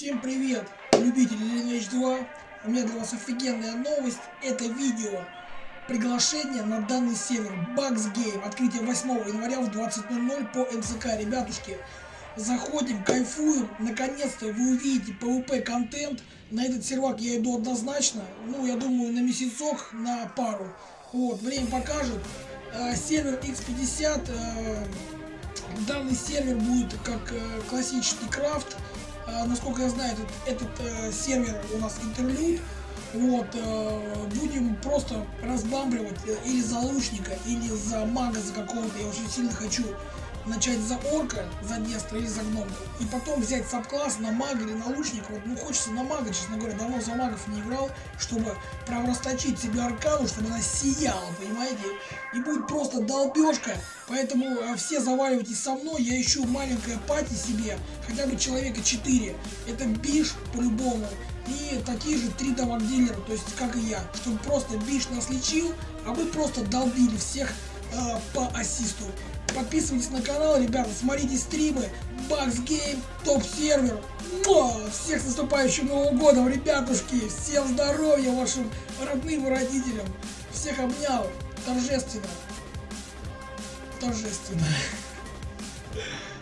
Всем привет, любители Lineage 2. У меня для вас офигенная новость. Это видео приглашение на данный сервер Bugs Game. Открытие 8 января в 20.00 по МСК. Ребятушки, заходим, кайфуем. Наконец-то вы увидите PvP контент. На этот сервак я иду однозначно. Ну, я думаю, на месяцок, на пару. Вот, время покажет. Э, сервер X50. Э, данный сервер будет как э, классический крафт. Э, насколько я знаю, этот, этот э, сервер у нас интерлюд. Вот, э, будем просто разбамбливать э, или за лучника, или за мага за какого-то. Я очень сильно хочу начать за орка, за Дестра или за гномку. И потом взять сабкласс на мага или на лучника. Вот, ну хочется на мага, честно говоря, давно за магов не играл, чтобы прям расточить себе аркану, чтобы она сияла, понимаете? И будет просто долбежка. Поэтому э, все заваливайтесь со мной, я ищу маленькое party себе, хотя бы человека 4. Это биш по-любому. И такие же три damage дилера, то есть как и я. Чтобы просто биш нас лечил, а мы просто долбили всех э, по ассисту. Подписывайтесь на канал, ребята, смотрите стримы. Бакс Гейм, топ-сервер. Всех с наступающим Новым годом, ребятушки. Всем здоровья вашим родным и родителям. Всех обнял. Торжественно. Торжественно.